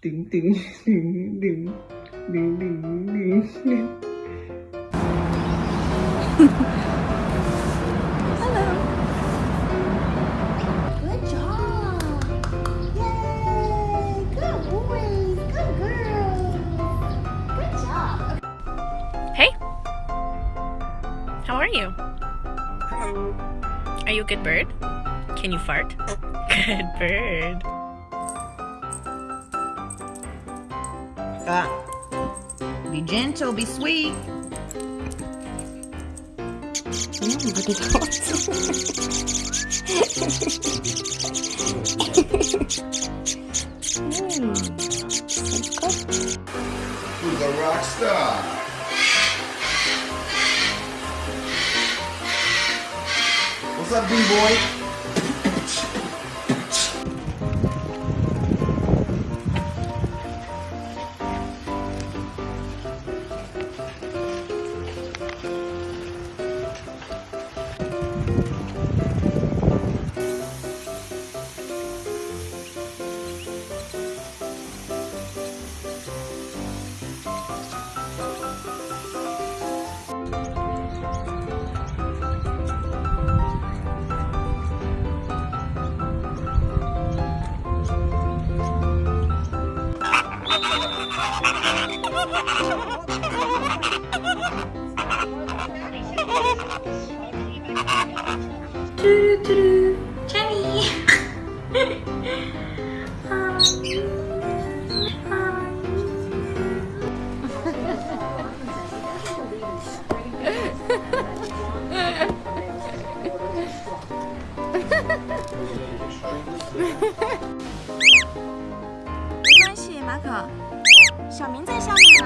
Ding ding ding ding ding ding ding ding. Good job. Yay. Good boys. Good girls. Good job. Hey! How are you? Hello. Are you a good bird? Can you fart? Good bird. Ah. Be gentle, be sweet. Who's a rock star? What's up, B-boy? 嘟嘟，Jimmy，哈哈，没关系，马可，小明在下面。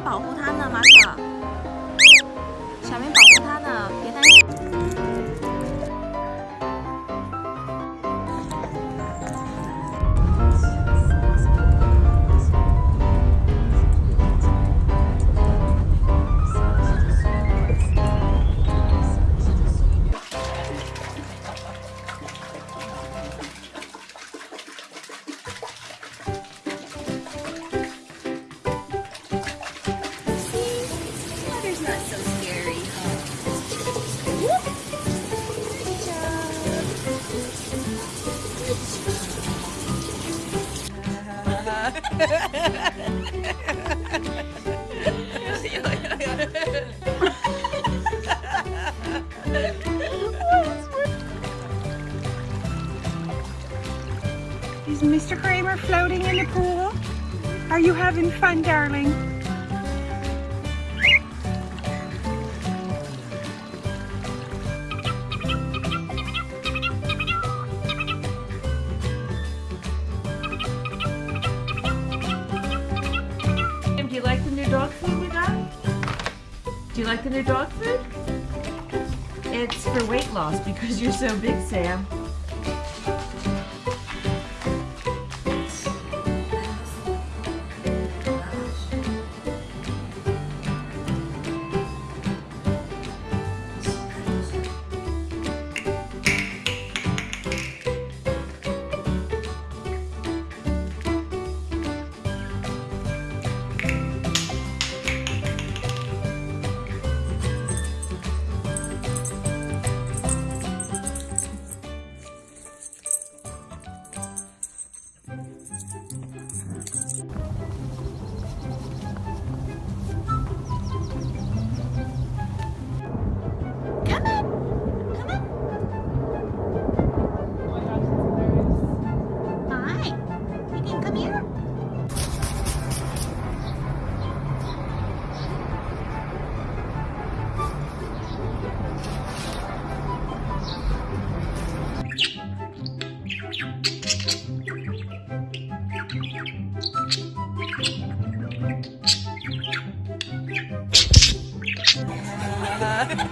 保护他呢，马可。Mr. Kramer floating in the pool? Are you having fun, darling? Do you like the new dog food we got? Do you like the new dog food? It's for weight loss because you're so big, Sam.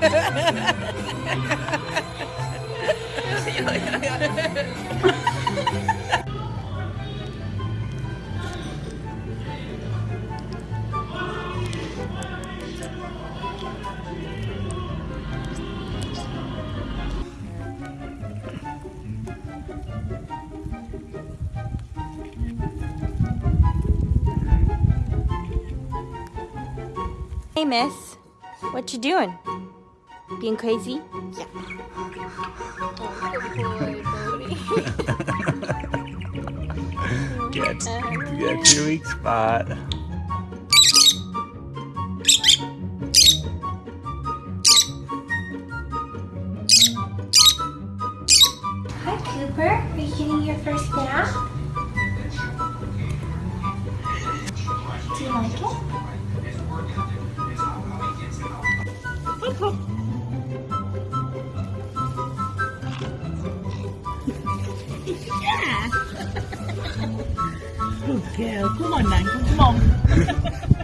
Hey, miss. What you doing? Being crazy? Yeah. Get, get your weak spot. Hi, Cooper. Are you getting your first nap? Do you like it? Good girl. Come on, man. Come on.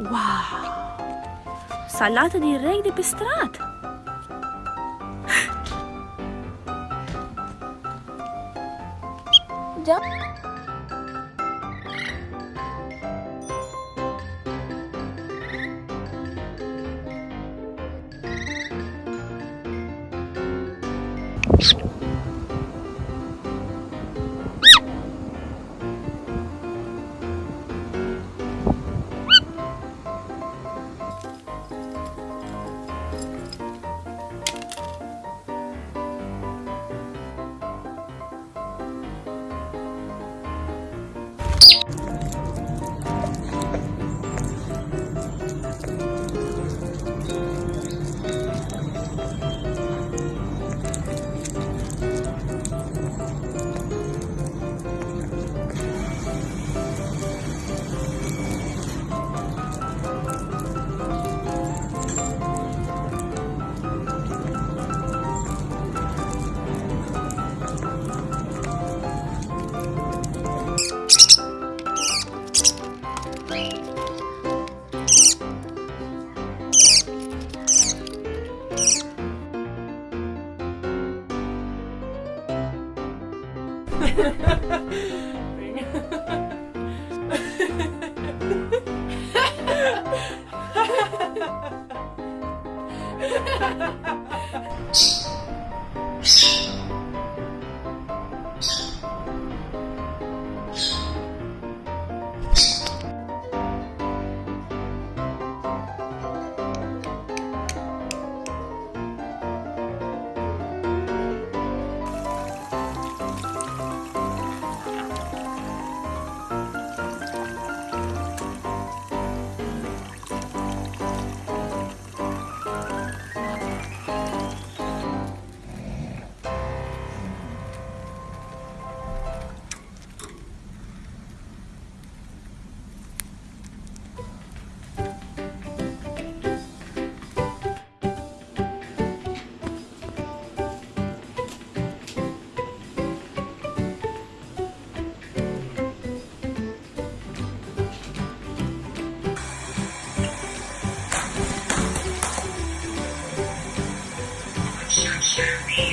Wow! Salata di reg depestrata! Già! Thank Ha ha ha! Show me.